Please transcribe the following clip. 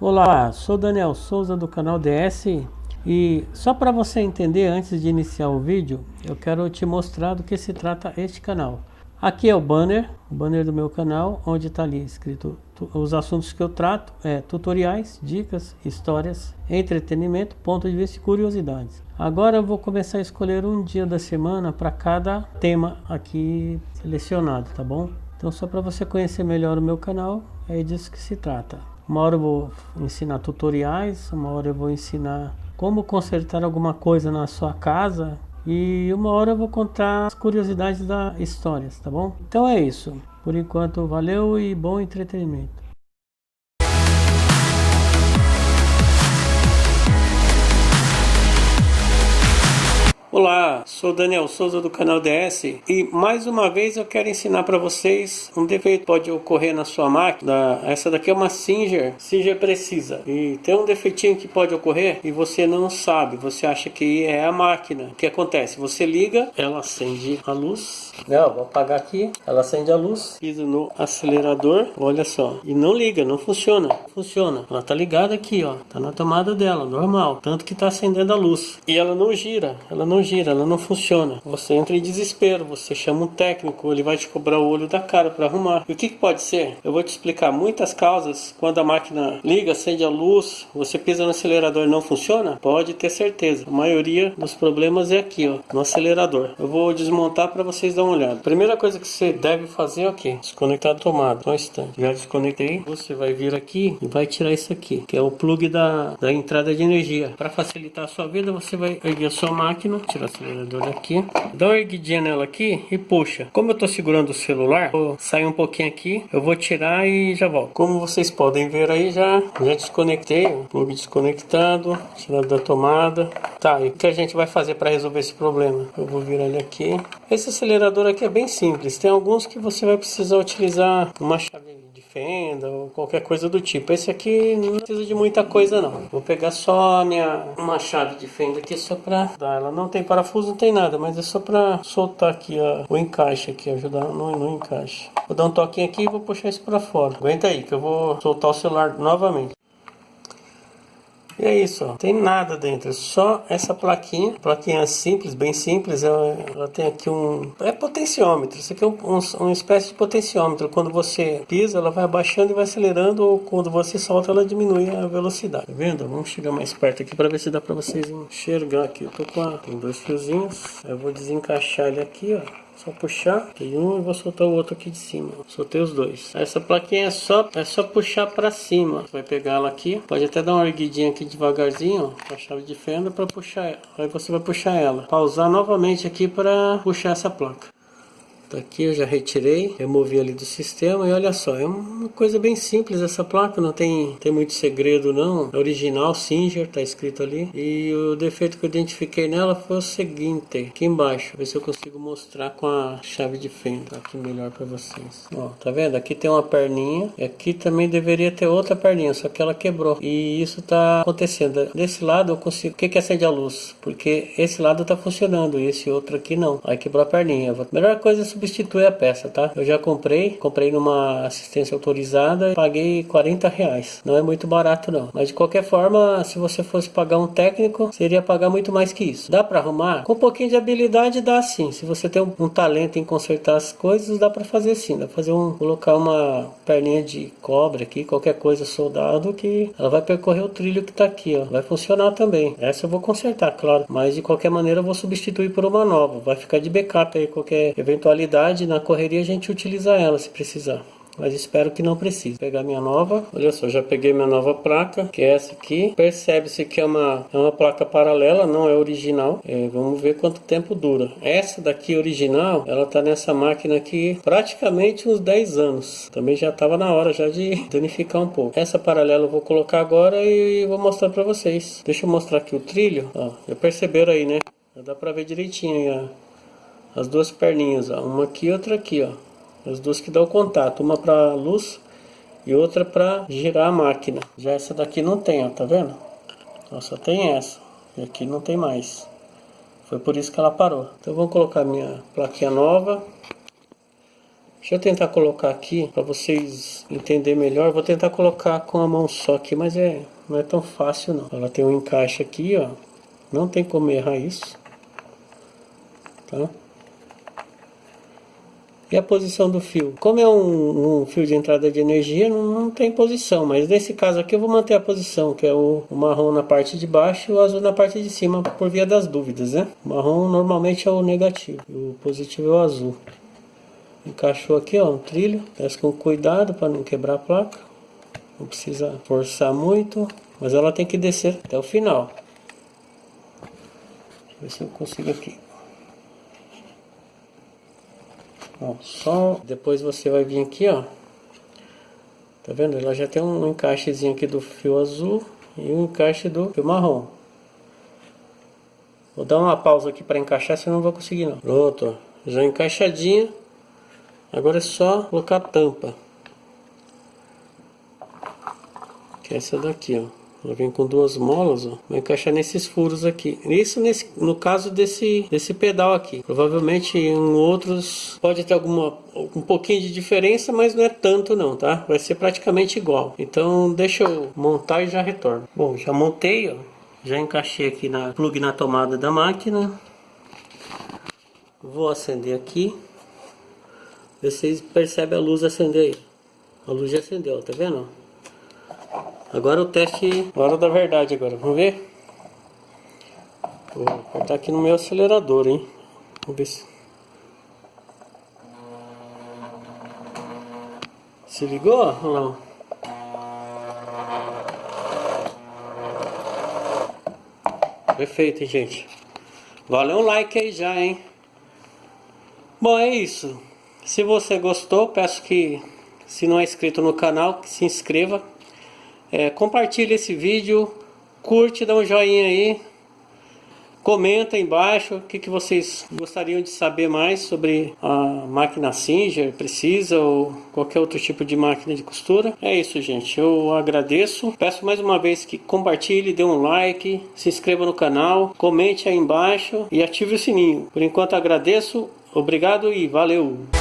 Olá, sou Daniel Souza do canal DS e só para você entender antes de iniciar o vídeo, eu quero te mostrar do que se trata este canal. Aqui é o banner, o banner do meu canal, onde está ali escrito os assuntos que eu trato, é tutoriais, dicas, histórias, entretenimento, ponto de vista e curiosidades. Agora eu vou começar a escolher um dia da semana para cada tema aqui selecionado, tá bom? Então só para você conhecer melhor o meu canal, é disso que se trata. Uma hora eu vou ensinar tutoriais, uma hora eu vou ensinar como consertar alguma coisa na sua casa e uma hora eu vou contar as curiosidades da histórias, tá bom? Então é isso. Por enquanto, valeu e bom entretenimento. Olá, sou Daniel Souza do canal DS e mais uma vez eu quero ensinar para vocês um defeito que pode ocorrer na sua máquina. Essa daqui é uma Singer, Singer precisa. E tem um defeitinho que pode ocorrer e você não sabe, você acha que é a máquina. O que acontece? Você liga, ela acende a luz, não, vou apagar aqui, ela acende a luz, piso no acelerador, olha só, e não liga, não funciona, funciona. Ela tá ligada aqui, ó, tá na tomada dela, normal, tanto que tá acendendo a luz. E ela não gira, ela não gira, ela não funciona. Você entra em desespero, você chama um técnico, ele vai te cobrar o olho da cara para arrumar. E o que, que pode ser? Eu vou te explicar muitas causas. Quando a máquina liga, acende a luz, você pisa no acelerador e não funciona? Pode ter certeza. A maioria dos problemas é aqui, ó, no acelerador. Eu vou desmontar para vocês dar uma olhada. Primeira coisa que você deve fazer é o que? Desconectar a tomada. Um instante. Já desconectei. Você vai vir aqui e vai tirar isso aqui, que é o plug da, da entrada de energia. Para facilitar a sua vida, você vai erguer a sua máquina, tirar o acelerador daqui, dá uma erguidinha nela aqui e puxa. Como eu estou segurando o celular, vou sair um pouquinho aqui, eu vou tirar e já volto. Como vocês podem ver aí, já, já desconectei, o plug desconectado, tirado da tomada. Tá, e o que a gente vai fazer para resolver esse problema? Eu vou virar ele aqui. Esse acelerador aqui é bem simples, tem alguns que você vai precisar utilizar uma chave fenda ou qualquer coisa do tipo. Esse aqui não precisa de muita coisa não. Vou pegar só a minha uma chave de fenda aqui só pra dar. Ela não tem parafuso, não tem nada, mas é só pra soltar aqui ó, o encaixe aqui, ajudar no, no encaixe. Vou dar um toquinho aqui e vou puxar isso pra fora. Aguenta aí que eu vou soltar o celular novamente. E é isso, ó. Tem nada dentro, é só essa plaquinha. Plaquinha simples, bem simples. Ela, ela tem aqui um... É potenciômetro. Isso aqui é um, um, uma espécie de potenciômetro. Quando você pisa, ela vai abaixando e vai acelerando. Ou quando você solta, ela diminui a velocidade. Tá vendo? Vamos chegar mais perto aqui para ver se dá para vocês enxergar aqui. Eu tô com a... Tem dois fiozinhos. Eu vou desencaixar ele aqui, ó. Só puxar, tem um e vou soltar o outro aqui de cima. Soltei os dois. Essa plaquinha é só, é só puxar para cima. Vai pegar ela aqui. Pode até dar uma erguidinha aqui devagarzinho, com a chave de fenda para puxar ela. Aí você vai puxar ela. Pausar novamente aqui para puxar essa placa. Tá aqui eu já retirei, removi ali do sistema e olha só, é uma coisa bem simples essa placa, não tem, tem muito segredo não. É original Singer, tá escrito ali. E o defeito que eu identifiquei nela foi o seguinte, aqui embaixo, ver se eu consigo mostrar com a chave de fenda aqui melhor para vocês. Ó, tá vendo? Aqui tem uma perninha, e aqui também deveria ter outra perninha, só que ela quebrou. E isso tá acontecendo. Desse lado eu consigo, o que que acende a luz? Porque esse lado tá funcionando e esse outro aqui não. Aí quebrou a perninha. Melhor coisa é substitui a peça, tá? Eu já comprei, comprei numa assistência autorizada, paguei 40 reais. Não é muito barato não, mas de qualquer forma, se você fosse pagar um técnico, seria pagar muito mais que isso. Dá para arrumar? Com um pouquinho de habilidade dá sim. Se você tem um, um talento em consertar as coisas, dá para fazer sim. Dá pra fazer um, colocar uma perninha de cobre aqui, qualquer coisa soldado que ela vai percorrer o trilho que tá aqui, ó. Vai funcionar também. Essa eu vou consertar, claro, mas de qualquer maneira eu vou substituir por uma nova. Vai ficar de backup aí qualquer eventualidade na correria a gente utiliza ela se precisar mas espero que não precise. Pegar minha nova, olha só, já peguei minha nova placa, que é essa aqui. Percebe-se que é uma, é uma placa paralela, não é original. É, vamos ver quanto tempo dura. Essa daqui original, ela tá nessa máquina aqui praticamente uns 10 anos. Também já estava na hora já de danificar um pouco. Essa paralela eu vou colocar agora e vou mostrar para vocês. Deixa eu mostrar aqui o trilho, ó, já perceberam aí, né? Já dá para ver direitinho aí, ó as duas perninhas, ó, uma aqui e outra aqui, ó. As duas que dão contato, uma para luz e outra para girar a máquina. Já essa daqui não tem, ó, tá vendo? Ó, só tem essa. E aqui não tem mais. Foi por isso que ela parou. Então vamos colocar minha plaquinha nova. Deixa eu tentar colocar aqui para vocês entenderem melhor. Vou tentar colocar com a mão só aqui, mas é não é tão fácil não. Ela tem um encaixe aqui, ó. Não tem como errar isso. Tá? E a posição do fio? Como é um, um fio de entrada de energia, não, não, tem posição. Mas nesse caso aqui eu vou manter a posição, que é o, o, marrom na parte de baixo e o azul na parte de cima, por via das dúvidas, né? O marrom normalmente é o negativo, o positivo é o azul. Encaixou aqui, ó, um trilho. Desce com cuidado para não quebrar a placa. Não precisa forçar muito, mas ela tem que descer até o final. Deixa eu ver se eu consigo aqui. Ó, só depois você vai vir aqui, ó. Tá vendo? Ela já tem um encaixezinho aqui do fio azul e um encaixe do fio marrom. Vou dar uma pausa aqui para encaixar, senão não vou conseguir não. Pronto, já encaixadinha. Agora é só colocar a tampa. Que é essa daqui, ó. Ela vem com duas molas, ó. Vai encaixar nesses furos aqui. Isso nesse, no caso desse, desse pedal aqui. Provavelmente em outros pode ter alguma um pouquinho de diferença, mas não é tanto não, tá? Vai ser praticamente igual. Então deixa eu montar e já retorno. Bom, já montei, ó. Já encaixei aqui na plug na tomada da máquina. Vou acender aqui. Vocês percebem a luz acender aí. A luz já acendeu, tá vendo? Agora o teste, hora da verdade agora, vamos ver? Vou apertar aqui no meu acelerador, hein? Vamos ver se... Se ligou? Olha lá. Perfeito, hein, gente? Valeu um like aí já, hein? Bom, é isso. Se você gostou, peço que, se não é inscrito no canal, que se inscreva é, compartilhe esse vídeo, curte, dá um joinha aí, comenta aí embaixo o que, que vocês gostariam de saber mais sobre a máquina Singer, precisa ou qualquer outro tipo de máquina de costura. É isso, gente. Eu agradeço. Peço mais uma vez que compartilhe, dê um like, se inscreva no canal, comente aí embaixo e ative o sininho. Por enquanto agradeço, obrigado e valeu!